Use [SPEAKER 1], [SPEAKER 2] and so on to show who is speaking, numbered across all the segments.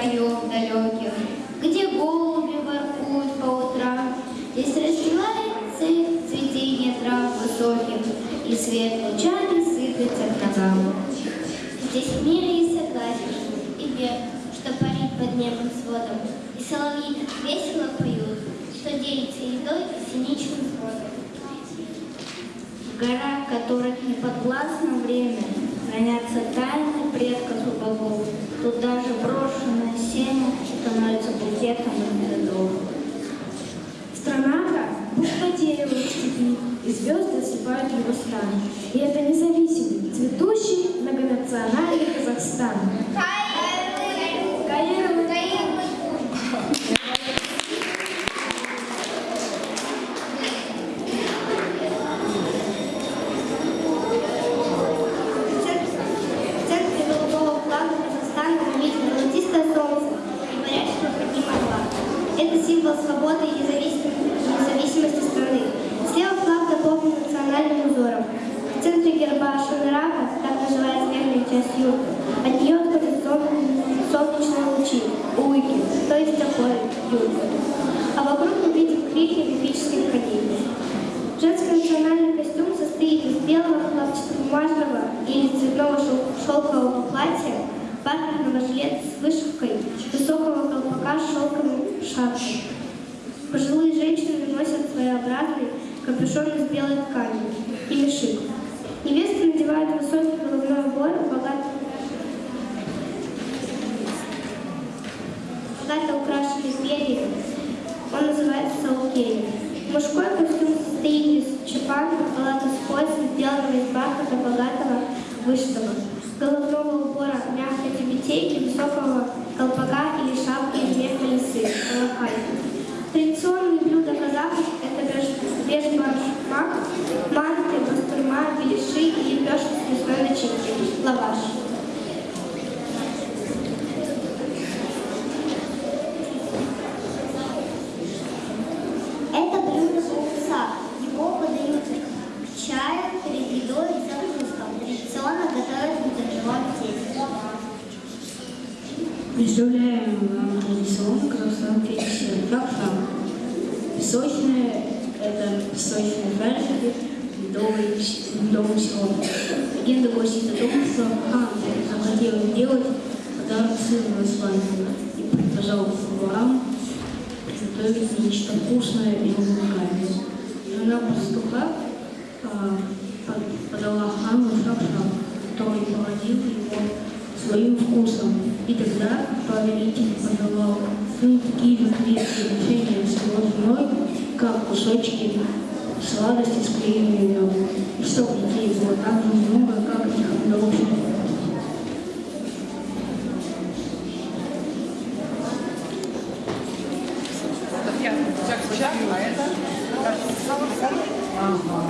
[SPEAKER 1] краев далеких, где голуби воркуют по утрам, здесь расстилается цветение трав высоких, и свет лучами сыпется к ногам. Здесь в мире и согласие, и вверх, что парит под небом сводом, и соловьи весело поют, что делится едой и синичным сводом. В горах, которых не подвластно время, хранятся тайны предков и богов. Тут даже брошенное семя становится букетом из цветов.
[SPEAKER 2] Страна-то буква дерева в степи, и звезды осыпают его стан. И это независимый, цветущий, многонациональный Казахстан. Каирова.
[SPEAKER 1] В центре голубого флага Казахстана мы видим золотистое солнце и горячего поднима флаг. Это символ свободы и независимости, страны. Слева флаг дополнен национальным узором. В центре герба Шанрака, так называется верхняя часть юрты, от нее отходят солнечные лучи, уйки, то есть такой юрты. А вокруг мы видим крики мифических коней. Женский национальный костюм состоит из белого хлопчатобумажного или цветного шел- шелкового платья, бархатного жилета с вышивкой, высокого колпака с шелковым шапкой. Своеобразный капюшон из белой ткани и мешик. Невесты надевают высокий головной убор, богато, богато украшенный перьями. Он называется саукей. Мужской костюм состоит из чапана, халата с поясом, сделанного из бархата богатого вышитого, головного убора мягкой тюбетейки, высокого колпака или шапки из меха лисы, колокай. Традиционные блюда казахов – это бешбаршмак, манты, бастурма, беляши и лепешки с мясной начинкой, лаваш. Это блюдо кукса. Его подают к чаю, перед едой и закускам. Традиционно готовят в дрожжевом тесте.
[SPEAKER 3] Представляем вам традиционный казахстанский десерт фракшан. Песочные – это шарики медовый, медовым сиропом. Легенда гласит о том, что хан захотел сделать подарок сыну Исландии и приказал поварам приготовить нечто вкусное и уникальное. Жена пастуха а, под- подала хану шапшан, который поразил его своим вкусом. И тогда повелитель подавал сыну такие же крепкие решения с его женой, как кусочки сладости с клеем и медом. И чтоб детей было так же много, как их
[SPEAKER 4] это?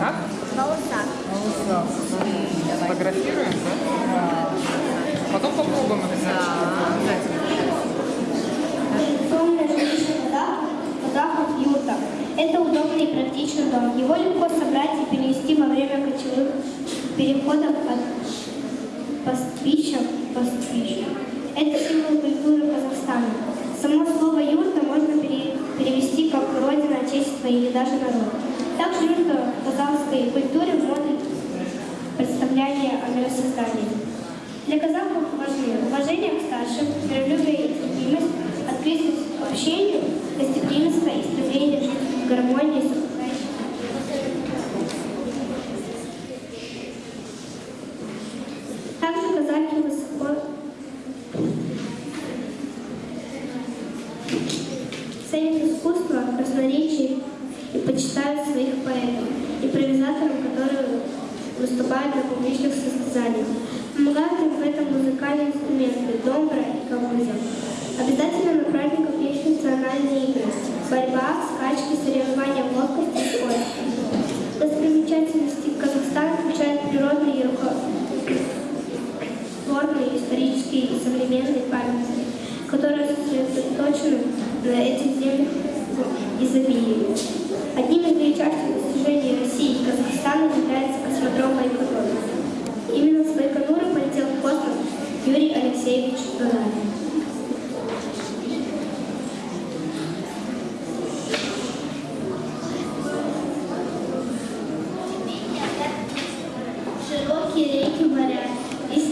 [SPEAKER 4] Как? Соуса. Сфотографируем, да? Потом попробуем обязательно.
[SPEAKER 1] Традиционная жилищная вода, казахов юрта. Это удобный и практичный дом. Его легко собрать и перенести во время кочевых переходов от пастбища к. Это символ культуры Казахстана. Само слово юрта можно пере- перевести как родина, отечество или даже народ. Также юрта в казахской культуре вводит представление о миросоздании. Для казахов важны уважение к старшим, миролюбие выступают на публичных состязаниях. Помогают им в этом музыкальные инструменты, домбра и кавуза. Обязательно на праздниках есть национальные игры. Борьба, скачки, соревнования в ловкости и скорости. Достопримечательности Казахстана включают природные рукотворные, исторические и современные памятники, которые сосредоточены на этих землях в изобилии. Одним из величайших достижений России и Казахстана 对。